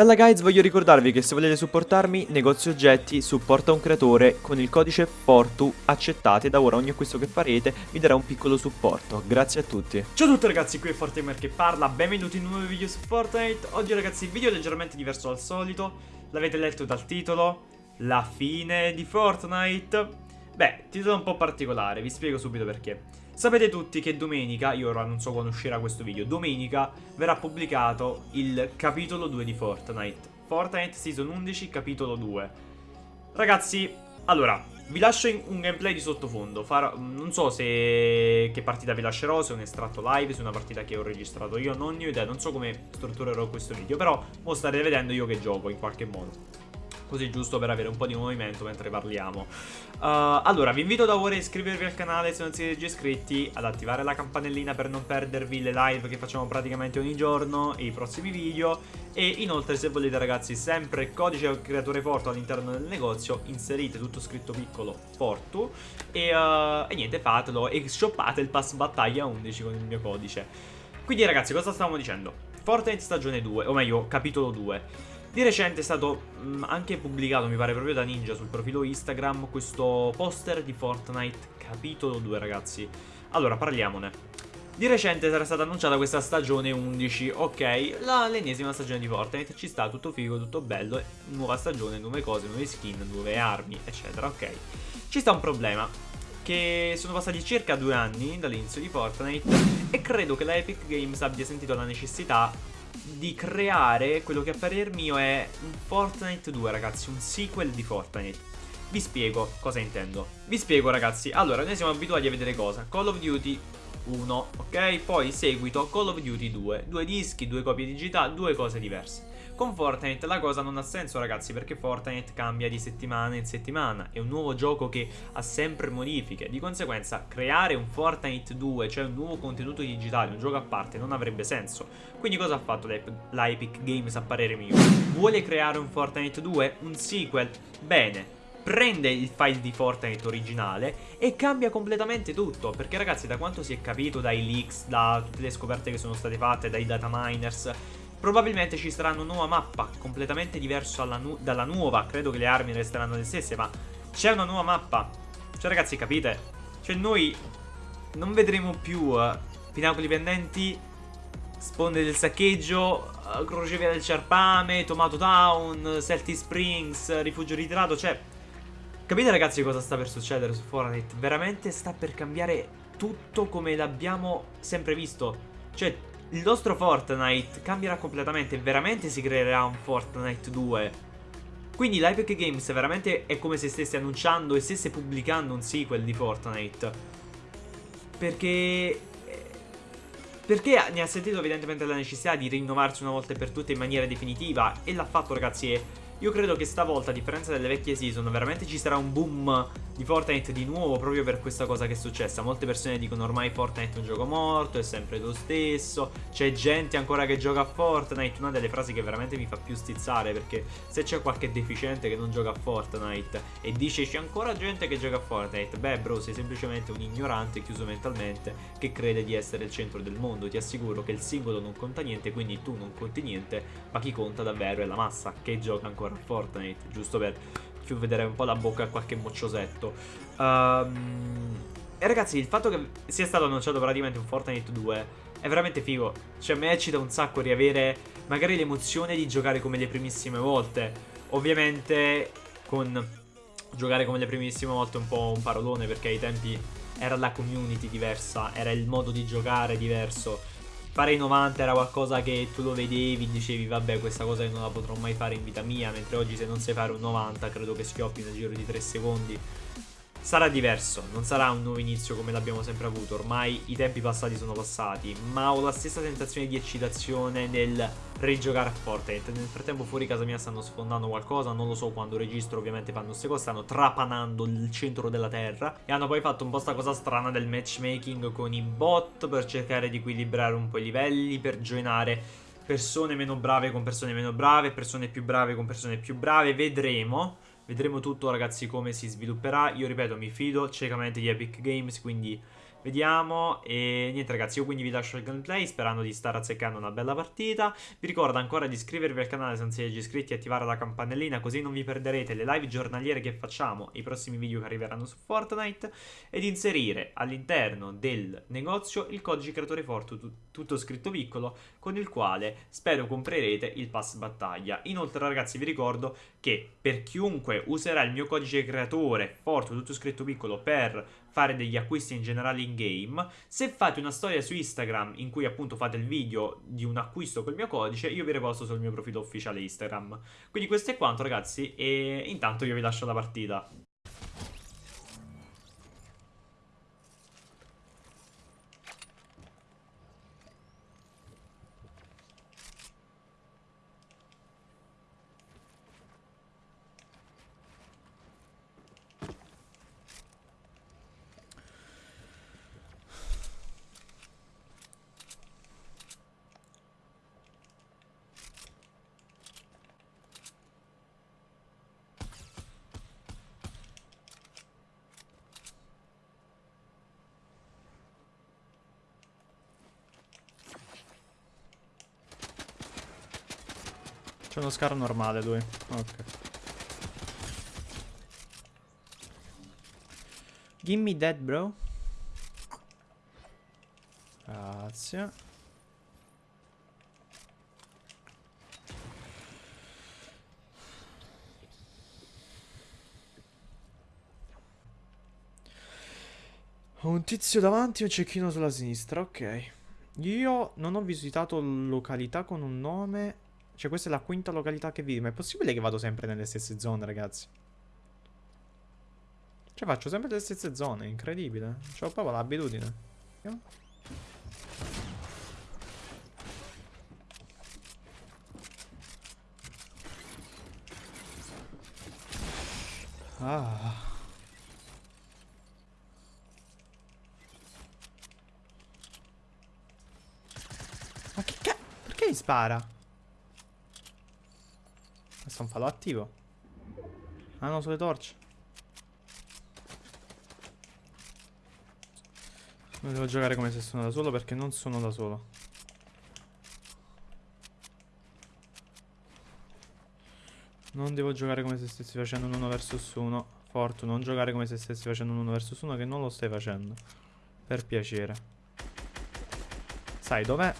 Bella guys, voglio ricordarvi che se volete supportarmi, negozio oggetti supporta un creatore con il codice FORTU accettate da ora ogni acquisto che farete vi darà un piccolo supporto. Grazie a tutti. Ciao a tutti ragazzi, qui è Fortimer che parla, benvenuti in un nuovo video su Fortnite. Oggi ragazzi video leggermente diverso dal solito, l'avete letto dal titolo, la fine di Fortnite. Beh, titolo un po' particolare, vi spiego subito perché. Sapete tutti che domenica, io ora non so quando uscirà questo video, domenica verrà pubblicato il capitolo 2 di Fortnite. Fortnite Season 11, capitolo 2. Ragazzi, allora, vi lascio un gameplay di sottofondo. Farò, non so se che partita vi lascerò, se un estratto live, se una partita che ho registrato io, non ne ho idea, non so come strutturerò questo video, però mo starete vedendo io che gioco in qualche modo così giusto per avere un po' di movimento mentre parliamo. Uh, allora, vi invito da ora a iscrivervi al canale se non siete già iscritti, ad attivare la campanellina per non perdervi le live che facciamo praticamente ogni giorno e i prossimi video e inoltre se volete ragazzi sempre codice creatore Fortu all'interno del negozio, inserite tutto scritto piccolo Fortu e, uh, e niente fatelo e shoppate il pass battaglia 11 con il mio codice. Quindi ragazzi cosa stavamo dicendo? Fortnite stagione 2, o meglio capitolo 2 di recente è stato mh, mm, anche pubblicato, mi pare proprio da Ninja, sul profilo Instagram, questo poster di Fortnite capitolo 2, ragazzi. Allora, parliamone. Di recente era stata annunciata questa stagione 11, ok, l'ennesima stagione di Fortnite, ci sta, tutto figo, tutto bello, nuova stagione, nuove cose, nuove skin, nuove armi, eccetera, ok. Ci sta un problema, che sono passati circa due anni dall'inizio di Fortnite e credo che la Epic Games abbia sentito la necessità di creare quello che a parer mio è un Fortnite 2 ragazzi, un sequel di Fortnite. Vi spiego cosa intendo. Vi spiego ragazzi, allora noi siamo abituati a vedere cosa? Call of Duty 1, ok? Poi seguito Call of Duty 2, due dischi, due copie digitali, due cose diverse. Con Fortnite la cosa non ha senso ragazzi perché Fortnite cambia di settimana in settimana, è un nuovo gioco che ha sempre modifiche, di conseguenza creare un Fortnite 2, cioè un nuovo contenuto digitale, un gioco a parte, non avrebbe senso. Quindi cosa ha fatto la Epic Games a parere mio? Vuole creare un Fortnite 2? Un sequel? Bene, prende il file di Fortnite originale e cambia completamente tutto Perché ragazzi da quanto si è capito dai leaks, da tutte le scoperte che sono state fatte, dai data miners Probabilmente ci sarà una nuova mappa, completamente diversa nu dalla nuova. Credo che le armi resteranno le stesse, ma c'è una nuova mappa. Cioè, ragazzi, capite? Cioè, noi non vedremo più uh, pinacoli pendenti, sponde del saccheggio, uh, crocevia del Ciarpame, Tomato Town, Celtic Springs, rifugio ritirato. Cioè, capite, ragazzi, cosa sta per succedere su Fortnite? Veramente sta per cambiare tutto come l'abbiamo sempre visto. Cioè, il nostro Fortnite cambierà completamente veramente si creerà un Fortnite 2 quindi l'Epic Games veramente è come se stesse annunciando e stesse pubblicando un sequel di Fortnite perché perché ne ha sentito evidentemente la necessità di rinnovarsi una volta per tutte in maniera definitiva e l'ha fatto ragazzi e io credo che stavolta, a differenza delle vecchie season, veramente ci sarà un boom di Fortnite di nuovo proprio per questa cosa che è successa. Molte persone dicono ormai Fortnite è un gioco morto, è sempre lo stesso, c'è gente ancora che gioca a Fortnite. Una delle frasi che veramente mi fa più stizzare perché se c'è qualche deficiente che non gioca a Fortnite e dice c'è ancora gente che gioca a Fortnite, beh bro sei semplicemente un ignorante chiuso mentalmente che crede di essere il centro del mondo. Ti assicuro che il singolo non conta niente, quindi tu non conti niente, ma chi conta davvero è la massa che gioca ancora ancora Fortnite, giusto per vedere un po' la bocca a qualche mocciosetto. Um, e ragazzi, il fatto che sia stato annunciato praticamente un Fortnite 2 è veramente figo. Cioè, a me eccita un sacco riavere magari l'emozione di giocare come le primissime volte. Ovviamente, con giocare come le primissime volte è un po' un parolone perché ai tempi era la community diversa, era il modo di giocare diverso fare i 90 era qualcosa che tu lo vedevi, dicevi vabbè questa cosa che non la potrò mai fare in vita mia, mentre oggi se non sai fare un 90 credo che schioppi nel giro di 3 secondi. Sarà diverso, non sarà un nuovo inizio come l'abbiamo sempre avuto, ormai i tempi passati sono passati, ma ho la stessa sensazione di eccitazione nel rigiocare a Fortnite. Nel frattempo fuori casa mia stanno sfondando qualcosa, non lo so quando registro ovviamente fanno queste cose, stanno trapanando il centro della terra e hanno poi fatto un po' sta cosa strana del matchmaking con i bot per cercare di equilibrare un po' i livelli, per joinare persone meno brave con persone meno brave, persone più brave con persone più brave, vedremo. Vedremo tutto ragazzi come si svilupperà. Io ripeto mi fido ciecamente di Epic Games Quindi Vediamo. E niente ragazzi io quindi vi lascio il gameplay sperando di stare azzeccando una bella partita. Vi ricordo ancora di iscrivervi al canale se non siete già iscritti e attivare la campanellina così non vi perderete le live giornaliere che facciamo e i prossimi video che arriveranno su Fortnite Ed inserire all'interno del negozio il codice creatore Fortu tutto scritto piccolo con il quale spero comprerete il pass battaglia. Inoltre ragazzi vi ricordo che per chiunque userà il mio codice creatore Fortu tutto scritto piccolo per fare degli acquisti in generale in game. Se fate una storia su Instagram in cui appunto fate il video di un acquisto col mio codice, io vi riposto sul mio profilo ufficiale Instagram. Quindi questo è quanto ragazzi e intanto io vi lascio la partita. Uno scar normale lui. Ok. Gimme dead bro. Grazie. Ho un tizio davanti e un cecchino sulla sinistra, ok. Io non ho visitato località con un nome cioè questa è la quinta località che vivo. Ma è possibile che vado sempre nelle stesse zone, ragazzi? Cioè faccio sempre le stesse zone, incredibile. C'ho proprio l'abitudine. Ah. Spara? Un falò attivo. Ah no, sulle torce. Non devo giocare come se sono da solo perché non sono da solo. Non devo giocare come se stessi facendo un 1 vs 1. Fortu, non giocare come se stessi facendo un 1 vs 1 che non lo stai facendo. Per piacere. Sai dov'è?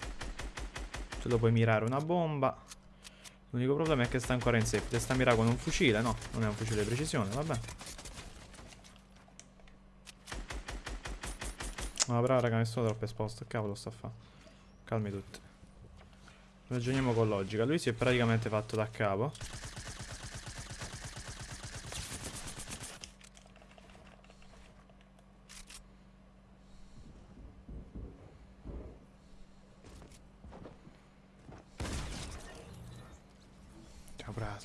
Tu lo puoi mirare una bomba. L'unico problema è che sta ancora in safety. Sta mira con un fucile, no? Non è un fucile di precisione, vabbè. Ma no, però raga, mi sono troppo esposto. Cavolo sta a fa. Calmi tutti. Ragioniamo con logica. Lui si è praticamente fatto da capo.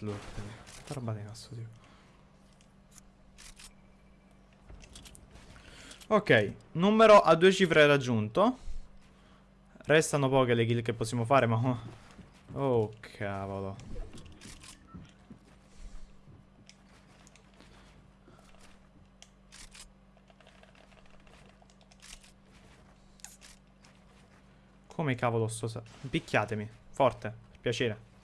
Slurp. Che roba di cazzo, tipo. Ok, numero a due cifre raggiunto. Restano poche le kill che possiamo fare, ma... Oh, cavolo. Come cavolo sto... Picchiatemi, forte, piacere.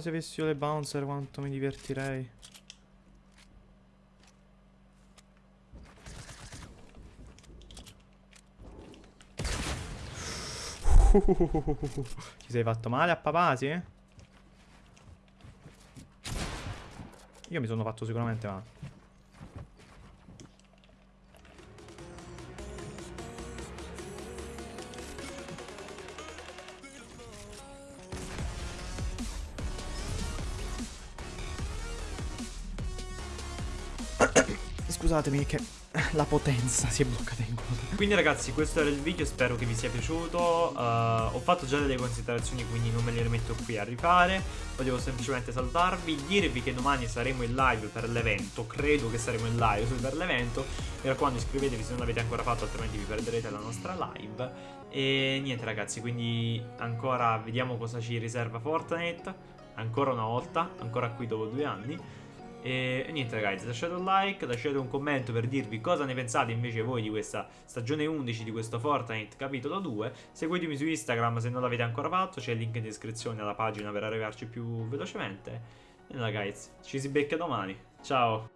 Se avessi io le bouncer quanto mi divertirei. Ti sei fatto male a papà, sì? Io mi sono fatto sicuramente male. Scusatemi che la potenza si è bloccata in coda. Quindi ragazzi questo era il video, spero che vi sia piaciuto. Uh, ho fatto già delle considerazioni quindi non me le rimetto qui a rifare. Volevo semplicemente salutarvi, dirvi che domani saremo in live per l'evento. Credo che saremo in live per l'evento. Mi raccomando iscrivetevi se non l'avete ancora fatto altrimenti vi perderete la nostra live. E niente ragazzi, quindi ancora vediamo cosa ci riserva Fortnite. Ancora una volta, ancora qui dopo due anni. E niente ragazzi, lasciate un like, lasciate un commento per dirvi cosa ne pensate invece voi di questa stagione 11 di questo Fortnite capitolo 2. Seguitemi su Instagram se non l'avete ancora fatto, c'è il link in descrizione alla pagina per arrivarci più velocemente. E ragazzi, ci si becca domani. Ciao!